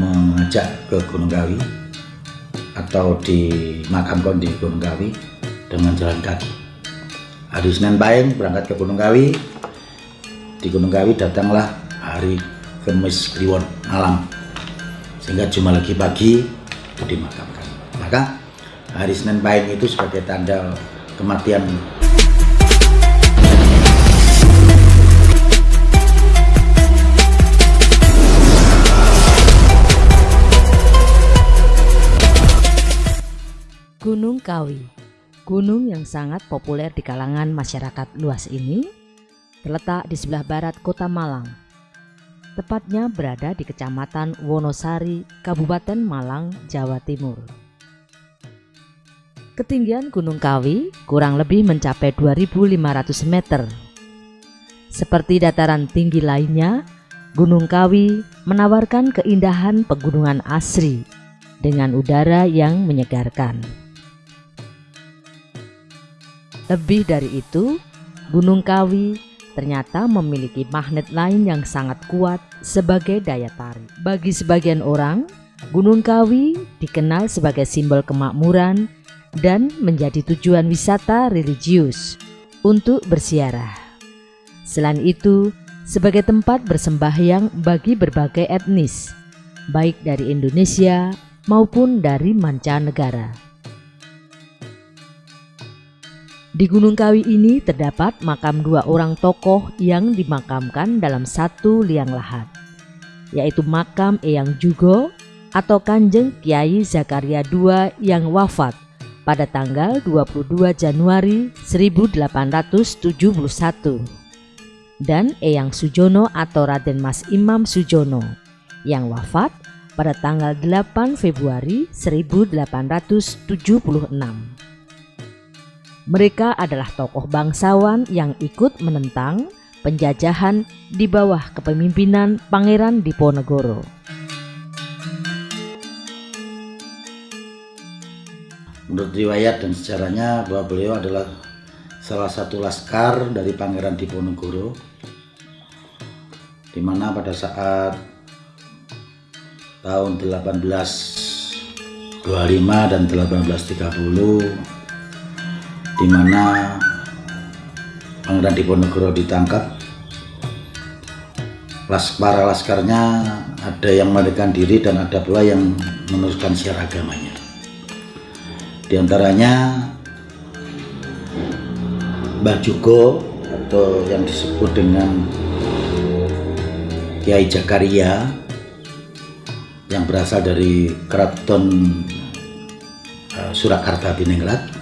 mengajak ke Gunung Kawi atau dimakamkan di Gunung Kawi dengan jalan kaki. Hari Senin Pahing berangkat ke Gunung Kawi. Di Gunung Kawi datanglah hari Kamis Kliwon malam sehingga cuma lagi pagi dimakamkan. Maka hari Senin Pahing itu sebagai tanda kematian Gunung Kawi Gunung yang sangat populer di kalangan masyarakat luas ini terletak di sebelah barat kota Malang. Tepatnya berada di Kecamatan Wonosari, Kabupaten Malang, Jawa Timur. Ketinggian Gunung Kawi kurang lebih mencapai 2500 meter. Seperti dataran tinggi lainnya, Gunung Kawi menawarkan keindahan pegunungan asri dengan udara yang menyegarkan. Lebih dari itu, Gunung Kawi ternyata memiliki magnet lain yang sangat kuat sebagai daya tarik. Bagi sebagian orang, Gunung Kawi dikenal sebagai simbol kemakmuran dan menjadi tujuan wisata religius untuk bersiarah. Selain itu, sebagai tempat bersembahyang bagi berbagai etnis, baik dari Indonesia maupun dari mancanegara. Di Gunung Kawi ini terdapat makam dua orang tokoh yang dimakamkan dalam satu liang lahat, yaitu makam Eyang Jugo atau Kanjeng Kiai Zakaria II yang wafat pada tanggal 22 Januari 1871 dan Eyang Sujono atau Raden Mas Imam Sujono yang wafat pada tanggal 8 Februari 1876. Mereka adalah tokoh bangsawan yang ikut menentang penjajahan di bawah kepemimpinan Pangeran Diponegoro. Menurut riwayat dan sejarahnya bahwa beliau adalah salah satu laskar dari Pangeran Diponegoro di mana pada saat tahun 1825 dan 1830 di mana Pangeran Diponegoro ditangkap. Para laskarnya ada yang melarikan diri dan ada pula yang meneruskan siar agamanya. Di antaranya Mbah Jugo atau yang disebut dengan Kiai Jakaria yang berasal dari keraton eh, Surakarta Diningrat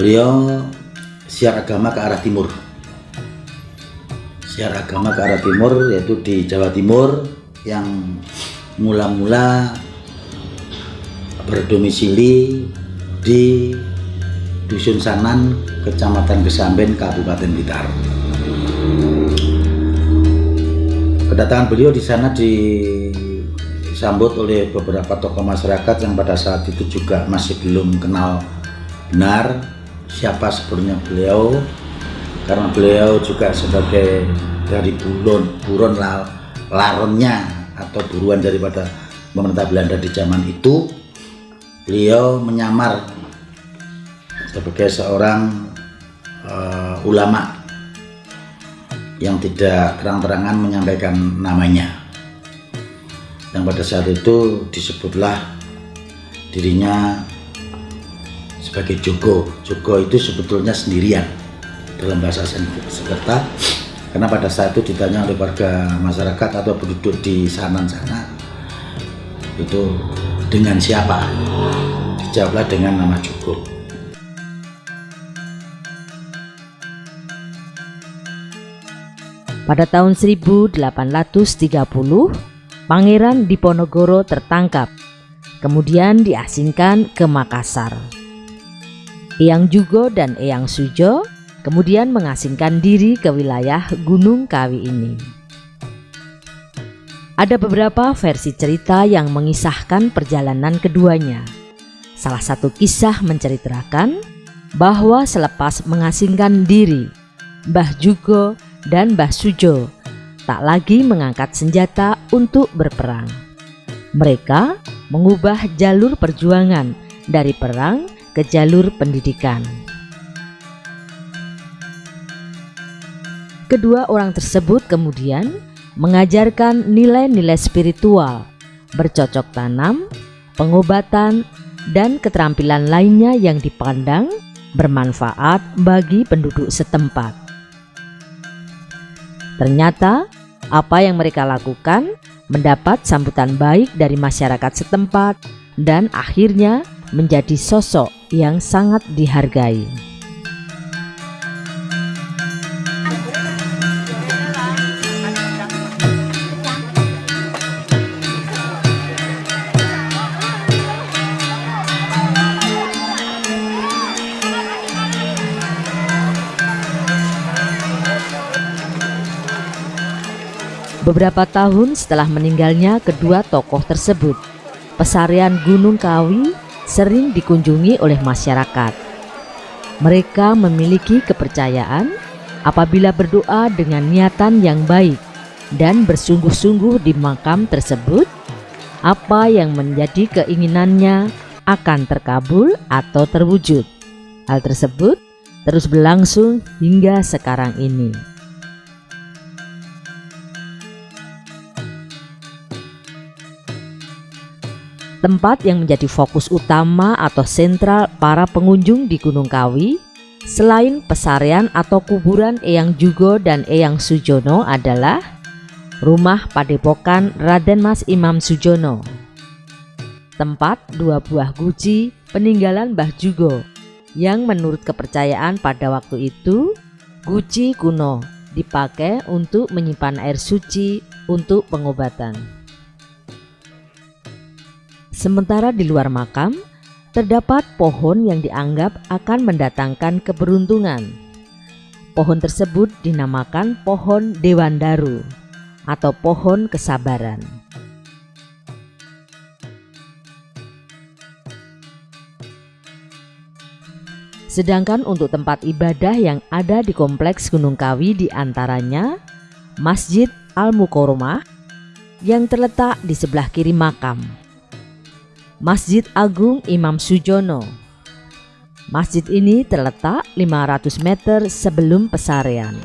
beliau siar agama ke arah timur siar agama ke arah timur yaitu di Jawa Timur yang mula-mula berdomisili di Dusun Sanan, Kecamatan Gesamben, Kabupaten Blitar. Kedatangan beliau di sana disambut oleh beberapa tokoh masyarakat yang pada saat itu juga masih belum kenal benar siapa sebenarnya beliau karena beliau juga sebagai dari buron buron laronnya atau buruan daripada pemerintah Belanda di zaman itu beliau menyamar sebagai seorang uh, ulama yang tidak terang-terangan menyampaikan namanya. Yang pada saat itu disebutlah dirinya sebagai Joko. Joko itu sebetulnya sendirian dalam bahasa Sanskerta karena pada saat itu ditanya oleh warga masyarakat atau penduduk di sana-sana itu dengan siapa? Dijawablah dengan nama Joko. Pada tahun 1830, Pangeran Diponegoro tertangkap, kemudian diasingkan ke Makassar. Eyang Jugo dan Eyang Sujo kemudian mengasingkan diri ke wilayah Gunung Kawi ini. Ada beberapa versi cerita yang mengisahkan perjalanan keduanya. Salah satu kisah menceritakan bahwa selepas mengasingkan diri, Mbah Jugo dan Mbah Sujo tak lagi mengangkat senjata untuk berperang. Mereka mengubah jalur perjuangan dari perang ke jalur pendidikan. Kedua orang tersebut kemudian mengajarkan nilai-nilai spiritual, bercocok tanam, pengobatan, dan keterampilan lainnya yang dipandang bermanfaat bagi penduduk setempat. Ternyata, apa yang mereka lakukan mendapat sambutan baik dari masyarakat setempat dan akhirnya menjadi sosok yang sangat dihargai. Beberapa tahun setelah meninggalnya kedua tokoh tersebut, pesarian Gunung Kawi sering dikunjungi oleh masyarakat. Mereka memiliki kepercayaan apabila berdoa dengan niatan yang baik dan bersungguh-sungguh di makam tersebut, apa yang menjadi keinginannya akan terkabul atau terwujud. Hal tersebut terus berlangsung hingga sekarang ini. Tempat yang menjadi fokus utama atau sentral para pengunjung di Gunung Kawi? Selain pesarian atau kuburan Eyang Jugo dan Eyang Sujono adalah rumah padepokan Raden Mas Imam Sujono. Tempat dua buah guci peninggalan Mbah Jugo. Yang menurut kepercayaan pada waktu itu guci kuno dipakai untuk menyimpan air suci untuk pengobatan. Sementara di luar makam, terdapat pohon yang dianggap akan mendatangkan keberuntungan. Pohon tersebut dinamakan pohon Dewandaru atau pohon kesabaran. Sedangkan untuk tempat ibadah yang ada di kompleks Gunung Kawi di antaranya Masjid Al-Mukoromah yang terletak di sebelah kiri makam Masjid Agung Imam Sujono. Masjid ini terletak 500 meter sebelum pesarian.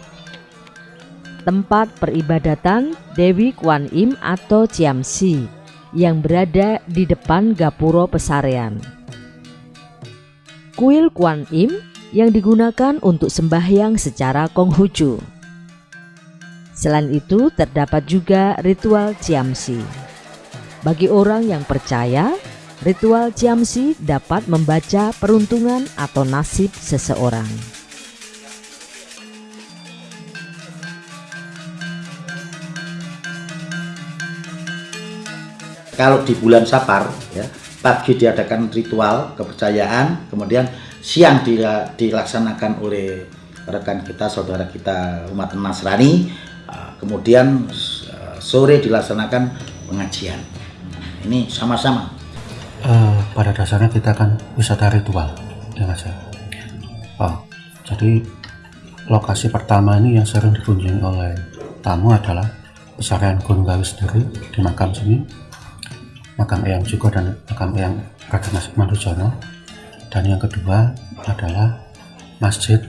Tempat peribadatan Dewi Kwan Im atau Ciamsi yang berada di depan Gapuro Pesarian. Kuil Kwan Im yang digunakan untuk sembahyang secara Konghucu. Selain itu terdapat juga ritual Ciamsi. Bagi orang yang percaya Ritual Ciamsi dapat membaca peruntungan atau nasib seseorang. Kalau di bulan Sapar, ya, pagi diadakan ritual kepercayaan, kemudian siang dilaksanakan oleh rekan kita, saudara kita umat Nasrani, uh, kemudian uh, sore dilaksanakan pengajian. Ini sama-sama uh, pada dasarnya kita akan wisata ritual ya mas ya oh, jadi lokasi pertama ini yang sering dikunjungi oleh tamu adalah pesarian Gunung Gawi sendiri di makam sini makam Eyang Jugo dan makam Eyang Raden Mas Mandujono dan yang kedua adalah masjid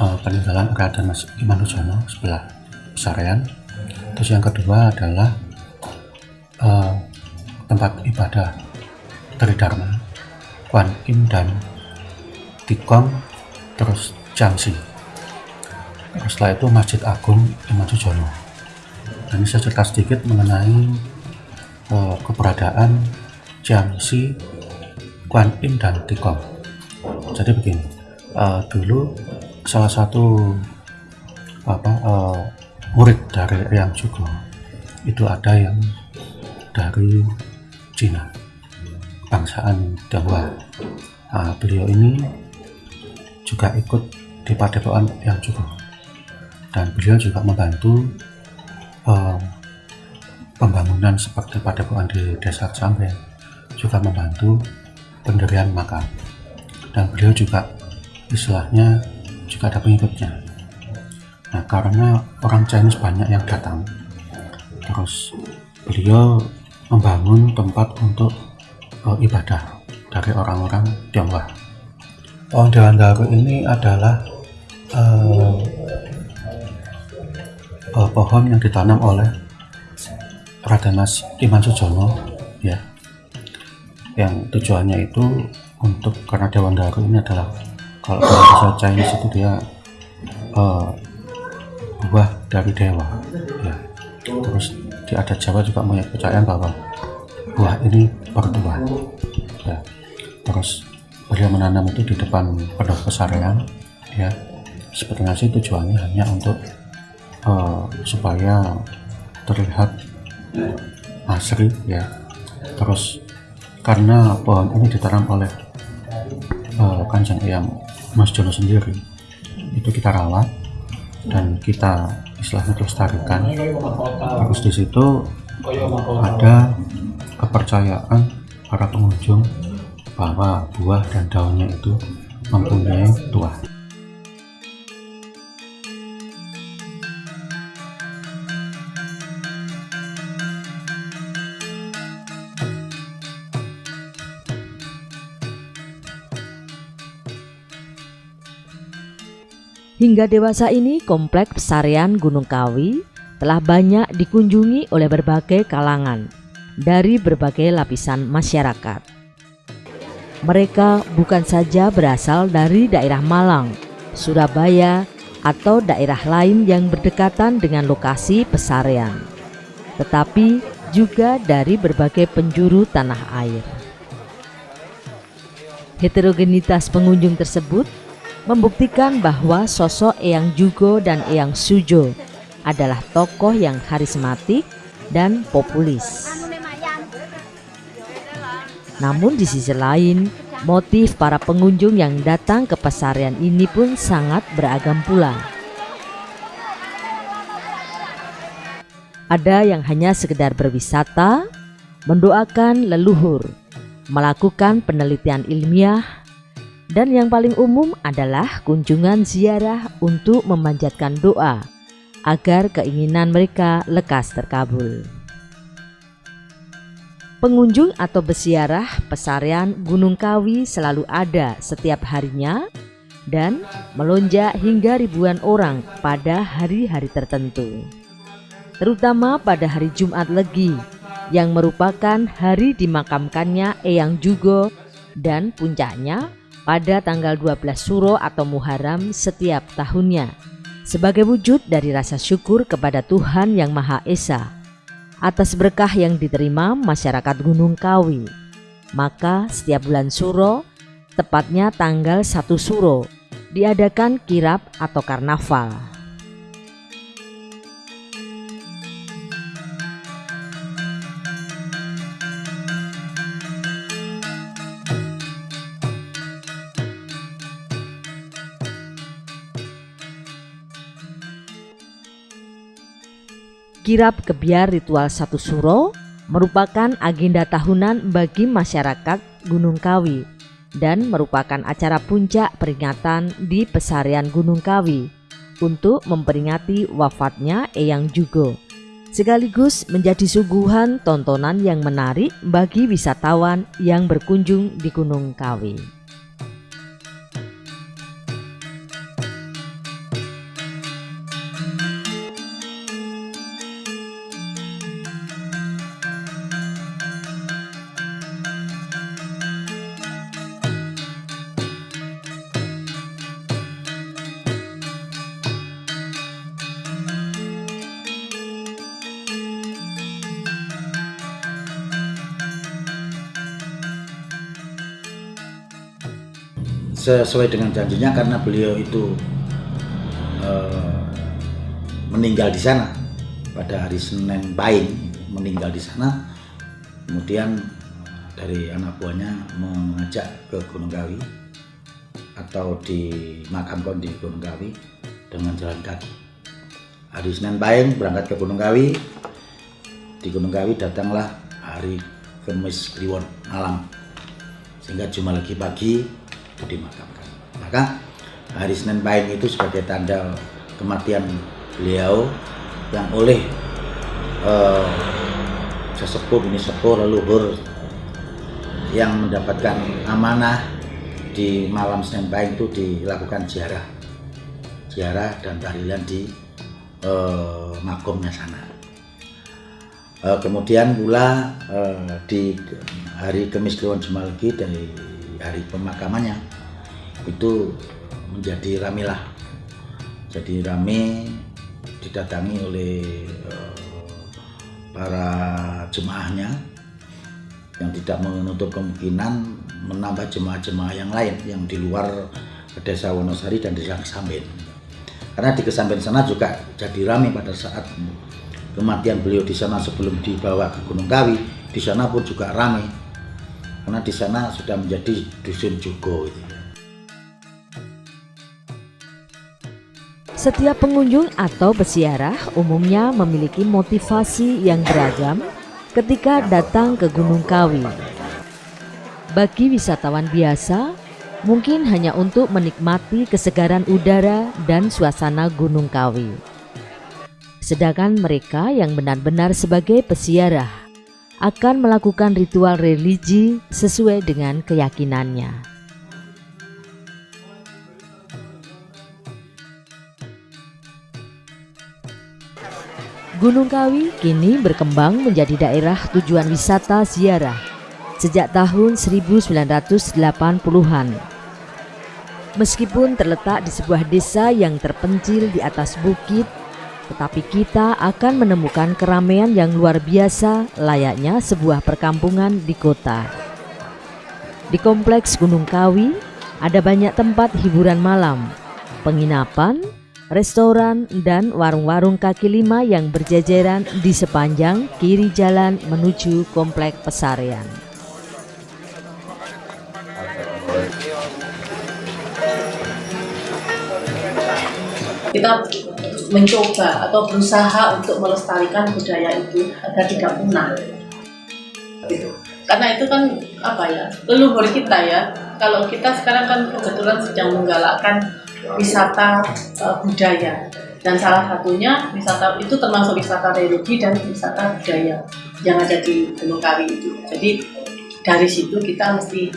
uh, peninggalan Raden Mas Mandujono sebelah pesarian terus yang kedua adalah uh, tempat ibadah Tridharma, Kwan Im dan Tikong, terus Jamsi. Setelah itu Masjid Agung Imam Sujono. Dan ini saya cerita sedikit mengenai uh, keberadaan Jamsi, Kwan Im dan Tikong. Jadi begini, uh, dulu salah satu apa uh, murid dari Yang Jugo itu ada yang dari Cina bangsaan Tionghoa. Nah, beliau ini juga ikut di padepokan yang cukup dan beliau juga membantu uh, pembangunan seperti padepokan di desa Sampai juga membantu pendirian makam dan beliau juga istilahnya juga ada pengikutnya nah karena orang Chinese banyak yang datang terus beliau membangun tempat untuk uh, ibadah dari orang-orang Tionghoa. Pohon Dewan Daru ini adalah uh, pohon yang ditanam oleh Raden Mas Iman Sujono ya yang tujuannya itu untuk karena Dewan Daru ini adalah kalau bahasa Chinese itu dia uh, buah dari dewa ya terus di adat Jawa juga punya kepercayaan bahwa buah ini berdua ya. Terus beliau menanam itu di depan pondok pesarian ya. Sebetulnya sih tujuannya hanya untuk uh, supaya terlihat asri ya. Terus karena pohon ini ditanam oleh uh, kanjeng yang Mas Jono sendiri itu kita rawat dan kita istilahnya lestarikan terus di situ ada kepercayaan para pengunjung bahwa buah dan daunnya itu mempunyai tuah. Hingga dewasa ini kompleks pesarian Gunung Kawi telah banyak dikunjungi oleh berbagai kalangan dari berbagai lapisan masyarakat. Mereka bukan saja berasal dari daerah Malang, Surabaya, atau daerah lain yang berdekatan dengan lokasi pesarian, tetapi juga dari berbagai penjuru tanah air. Heterogenitas pengunjung tersebut membuktikan bahwa sosok Eyang Jugo dan Eyang Sujo adalah tokoh yang karismatik dan populis. Namun di sisi lain, motif para pengunjung yang datang ke pesarian ini pun sangat beragam pula. Ada yang hanya sekedar berwisata, mendoakan leluhur, melakukan penelitian ilmiah, dan yang paling umum adalah kunjungan ziarah untuk memanjatkan doa agar keinginan mereka lekas terkabul. Pengunjung atau besiarah pesarian Gunung Kawi selalu ada setiap harinya dan melonjak hingga ribuan orang pada hari-hari tertentu. Terutama pada hari Jumat Legi yang merupakan hari dimakamkannya Eyang Jugo dan puncaknya pada tanggal 12 Suro atau Muharram setiap tahunnya sebagai wujud dari rasa syukur kepada Tuhan Yang Maha Esa atas berkah yang diterima masyarakat Gunung Kawi. Maka setiap bulan Suro, tepatnya tanggal 1 Suro, diadakan kirap atau karnaval. Kirap kebiar ritual satu suro merupakan agenda tahunan bagi masyarakat Gunung Kawi dan merupakan acara puncak peringatan di pesarian Gunung Kawi untuk memperingati wafatnya Eyang Jugo sekaligus menjadi suguhan tontonan yang menarik bagi wisatawan yang berkunjung di Gunung Kawi. Sesuai dengan janjinya karena beliau itu uh, meninggal di sana pada hari Senin Pahing meninggal di sana. Kemudian dari anak buahnya mengajak ke Gunung Kawi atau di dimakamkan di Gunung Kawi dengan jalan kaki. Hari Senin Pahing berangkat ke Gunung Kawi. Di Gunung Kawi datanglah hari Kamis Kliwon malam. Sehingga cuma lagi pagi dimakamkan. Maka hari Senin Pahing itu sebagai tanda kematian beliau yang oleh eh, sesepuh ini sepuh leluhur yang mendapatkan amanah di malam Senin Pahing itu dilakukan ziarah ziarah dan tahlilan di eh, makomnya sana Eh, kemudian pula eh, di hari Kemis Kliwon Jumalgi dari hari pemakamannya. Itu menjadi ramilah jadi rame didatangi oleh eh, para jemaahnya yang tidak menutup kemungkinan menambah jemaah-jemaah yang lain yang di luar desa Wonosari dan desa Kesamben. Karena di Kesamben sana juga jadi rame pada saat kematian beliau di sana sebelum dibawa ke Gunung Kawi di sana pun juga ramai karena di sana sudah menjadi dusun Jugo. Setiap pengunjung atau peziarah umumnya memiliki motivasi yang beragam ketika datang ke Gunung Kawi. Bagi wisatawan biasa, mungkin hanya untuk menikmati kesegaran udara dan suasana Gunung Kawi. Sedangkan mereka yang benar-benar sebagai peziarah akan melakukan ritual religi sesuai dengan keyakinannya. Gunung Kawi kini berkembang menjadi daerah tujuan wisata ziarah sejak tahun 1980-an. Meskipun terletak di sebuah desa yang terpencil di atas bukit, tetapi kita akan menemukan keramaian yang luar biasa layaknya sebuah perkampungan di kota. Di kompleks Gunung Kawi ada banyak tempat hiburan malam, penginapan, restoran, dan warung-warung kaki lima yang berjajaran di sepanjang kiri jalan menuju Komplek Pesarian. Kita mencoba atau berusaha untuk melestarikan budaya itu agar tidak punah. Gitu. Karena itu kan apa ya leluhur kita ya. Kalau kita sekarang kan kebetulan sedang menggalakkan wisata uh, budaya dan salah satunya wisata itu termasuk wisata religi dan wisata budaya yang ada di Gunung Kawi itu. Jadi dari situ kita mesti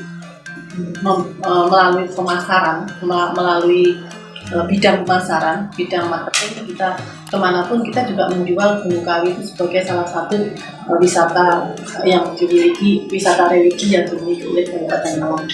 uh, melalui pemasaran, melalui bidang pemasaran, bidang marketing kita ke mana pun kita juga menjual Gunung Kawi itu sebagai salah satu uh, wisata yang dimiliki wisata religi yang dimiliki oleh Kabupaten Malang.